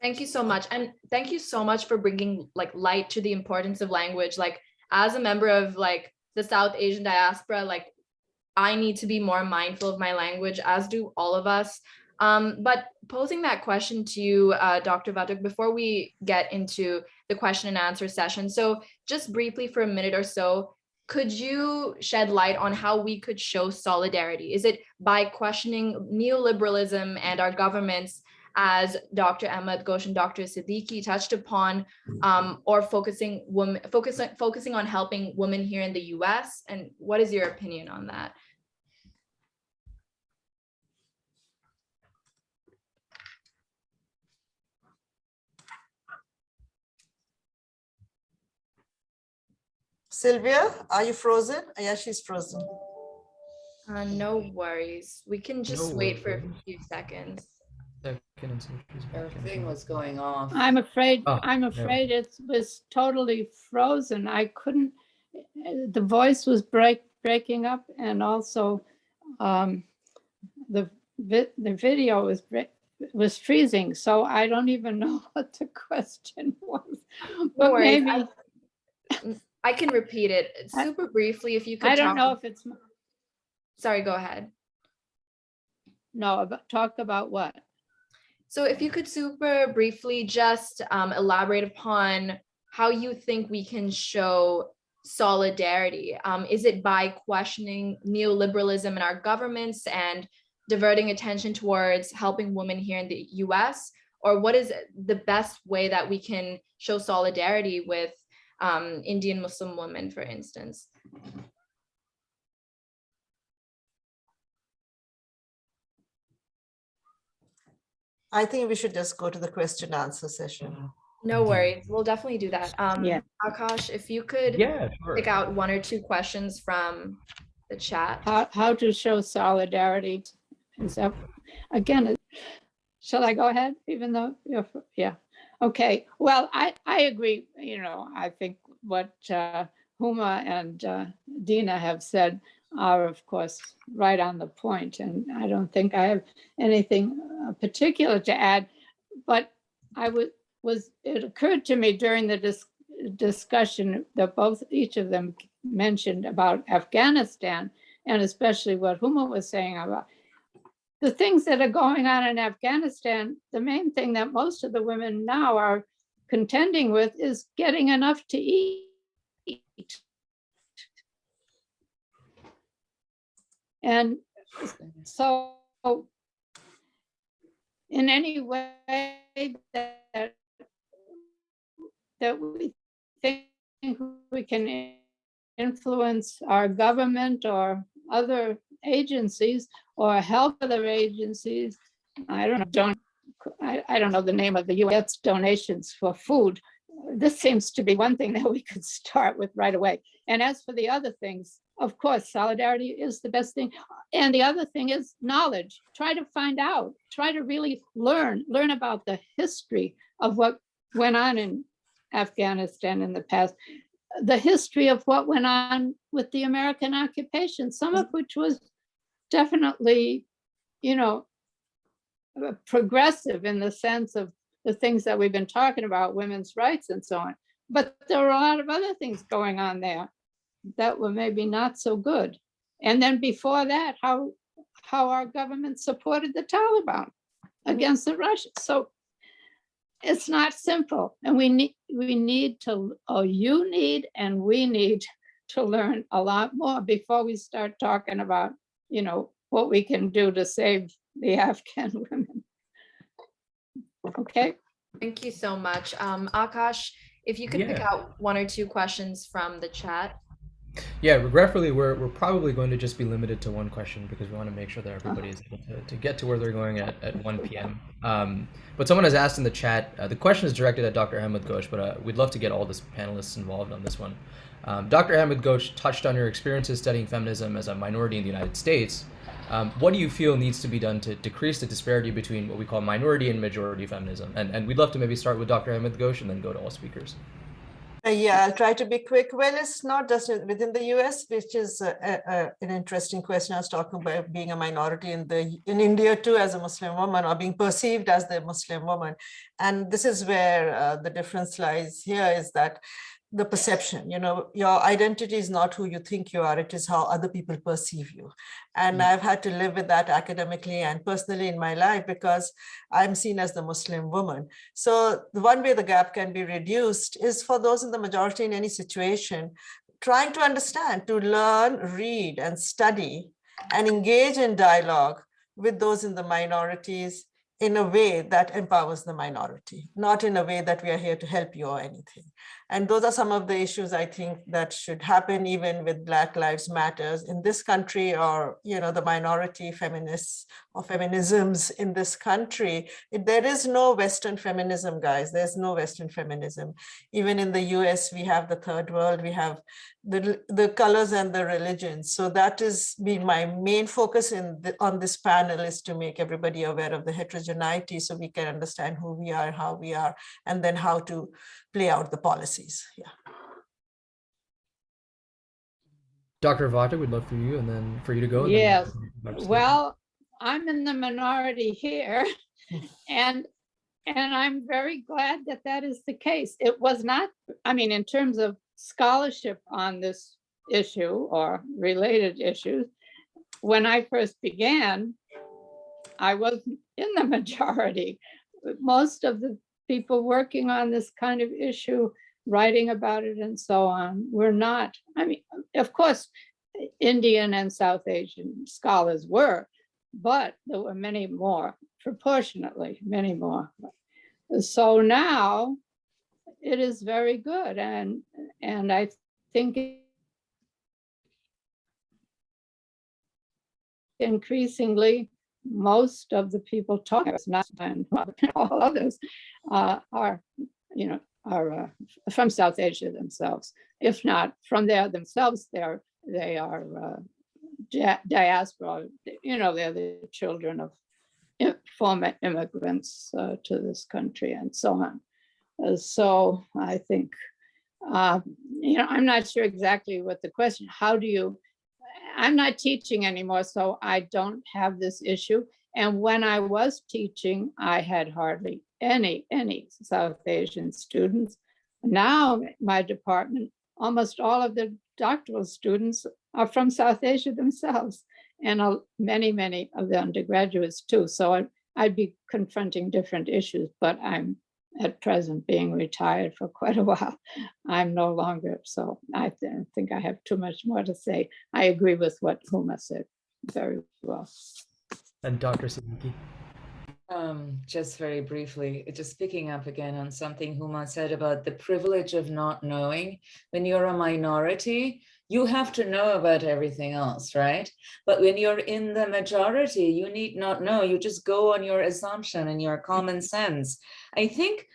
Thank you so much. And thank you so much for bringing like light to the importance of language. Like as a member of like the South Asian diaspora, like I need to be more mindful of my language, as do all of us. Um, but posing that question to you, uh, Dr. Vatuk, before we get into the question and answer session. So just briefly for a minute or so, could you shed light on how we could show solidarity? Is it by questioning neoliberalism and our governments as Dr. Ahmed Ghosh and Dr. Siddiqi touched upon, um, or focusing women, focusing focusing on helping women here in the U.S. And what is your opinion on that? Sylvia, are you frozen? Yeah, she's frozen. Uh, no worries. We can just No wait for a few seconds. Second and see if she's Her back in. thing was going off. I'm afraid, Oh, I'm yeah. afraid it was totally frozen. I couldn't, uh, the voice was break, breaking up and also um, the, vi- the video was, bre- was freezing. So I don't even [laughs] know what the question was. No But worries. maybe, I, [laughs] I can repeat it super briefly if you could. I don't know if it's, Sorry, go ahead. no, about, talk about what? So if you could super briefly just um, elaborate upon how you think we can show solidarity. Um, is it by questioning neoliberalism in our governments and diverting attention towards helping women here in the US? Or what is the best way that we can show solidarity with um, Indian Muslim women, for instance? I think we should just go to the question answer session. No worries, we'll definitely do that. Um, Yeah. Akash, if you could Yeah, sure. pick out one or two questions from the chat. How, how to show solidarity? Is that, again, shall I go ahead, even though, you're yeah, okay, well, I, I agree, you know, I think what uh, Huma and uh, Dina have said are, of course, right on the point, and I don't think I have anything uh, particular to add, but I would, was, it occurred to me during the dis- discussion that both, each of them mentioned about Afghanistan, and especially what Huma was saying about the things that are going on in Afghanistan, the main thing that most of the women now are contending with is getting enough to eat. And so in any way that that we think we can influence our government or other agencies or help other agencies. I don't know, don't, I, I don't know the name of the US donations for food. This seems to be one thing [laughs] that we could start with right away. And as for the other things, of course, solidarity is the best thing. And the other thing is knowledge. Try to find out, try to really learn, learn about the history of what went on in Afghanistan in the past the history of what went on with the American occupation, some of which was definitely, you know, uh, progressive in the sense of the things that we've been talking about, women's rights and so on. But there were a lot of other things going on there that were maybe not so good. And then before that, how how our government supported the Taliban against the Russians. So it's not simple and we need we need to oh you need and we need to learn a lot more before we start talking about you know what we can do to save the afghan [laughs] women okay Thank you so much. Um, Akash, if you could pick out one or two questions from the chat. Yeah, regretfully, we're, we're probably going to just be limited to one question because we want to make sure that everybody is able to, to get to where they're going at, at 1 p.m. Um, but someone has asked in the chat, uh, the question is directed at Dr. Ahmed Ghosh, but uh, we'd love to get all the panelists involved on this one. Um, Dr. Ahmed Ghosh touched on your experiences studying feminism as a minority in the United States. Um, what do you feel needs to be done to decrease the disparity between what we call minority and majority feminism? And, and we'd love to maybe start with Dr. Ahmed Ghosh and then go to all speakers. Uh, yeah, I'll try to be quick. Well, it's not just within the US, which is uh, uh, uh, an interesting question. I was talking about being a minority in the in India too as a Muslim woman or being perceived as the Muslim woman. And this is where uh, the difference lies here is that the perception, you know, your identity is not who you think you are, it is how other people perceive you. And Mm. I've had to live with that academically and personally in my life because I'm seen as the Muslim woman. So the one way the gap can be reduced is for those in the majority in any situation, trying to understand, to learn, read and study and engage in dialogue with those in the minorities in a way that empowers the minority, not in a way that we are here to help you or anything. And those are some of the issues I think that should happen even with Black Lives Matters in this country or, you know, the minority feminists or feminisms in this country. There is no Western feminism, guys. There's no Western feminism. Even in the US, we have the third world, we have the, the colors and the religions. So that is been my main focus in the, on this panel is to make everybody aware of the heterogeneity so we can understand who we are, how we are, and then how to play out the policies. Yeah. Dr. Vatuk, we'd love for you and then for you to go. and then Yes, Dr. Stevens. Well, I'm in the minority here [laughs] and, and I'm very glad that that is the case. It was not, I mean, in terms of scholarship on this issue or related issues, when I first began, I wasn't in the [laughs] majority. Most of the people working on this kind of issue, writing about it and so on, were not, I mean, of course, Indian and South Asian scholars were, but there were many more, proportionately, many more. So now it is very good and, and I think increasingly, most of the people talking, it's not and all others, uh, are, you know, are uh, from South Asia themselves. If not from there themselves, they're, they are uh, diaspora, you know, they're the children of former immigrants uh, to this country and so on. Uh, So I think, uh, you know, I'm not sure exactly what the question, how do you, I'm not teaching anymore, so I don't have this issue. And when I was teaching, I had hardly any, any South Asian students. Now, my department, almost all of the doctoral students are from South Asia themselves, and uh, many, many of the undergraduates too. So I- I'd be confronting different issues, but I'm at present being retired for quite a while. [laughs] I'm no longer, so I don't think I have too much more to say. I agree with what Huma said very well. And Dr. Siddiqi. Um, just very briefly, just picking up again on something Huma said about the privilege of not knowing. When you're a minority, you have to know about everything else, right? But when you're in the majority, you need not know. You just go on your assumption and your common sense. I think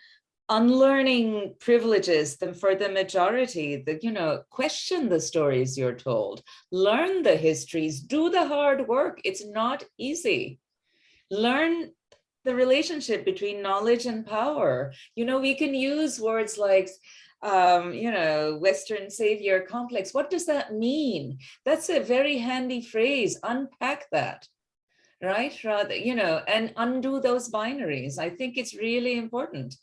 unlearning privileges them for the majority, that you know, question the stories you're told, learn the histories, do the hard work. It's not easy. Learn the relationship between knowledge and power. You know, we can use words like, um, you know, Western savior complex. What does that mean? That's a very handy phrase. Unpack that, right? Rather, you know, and undo those binaries. I think it's really important.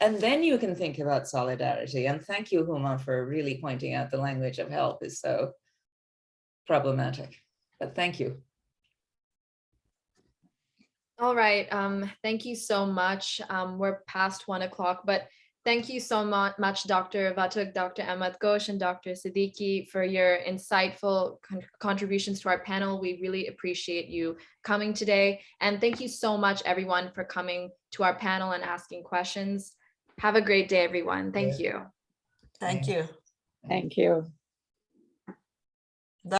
And then you can think about solidarity. And thank you, Huma, for really pointing out the language of help is so problematic. But thank you. All right, um, thank you so much. Um, we're past one o'clock, but thank you so much, Dr. Vatuk, Dr. Ahmed Ghosh, and Dr. Siddiqi for your insightful con- contributions to our panel. We really appreciate you coming today. And thank you so much, everyone, for coming to our panel and asking questions. Have a great day, everyone. Thank you. Thank you. Thank you.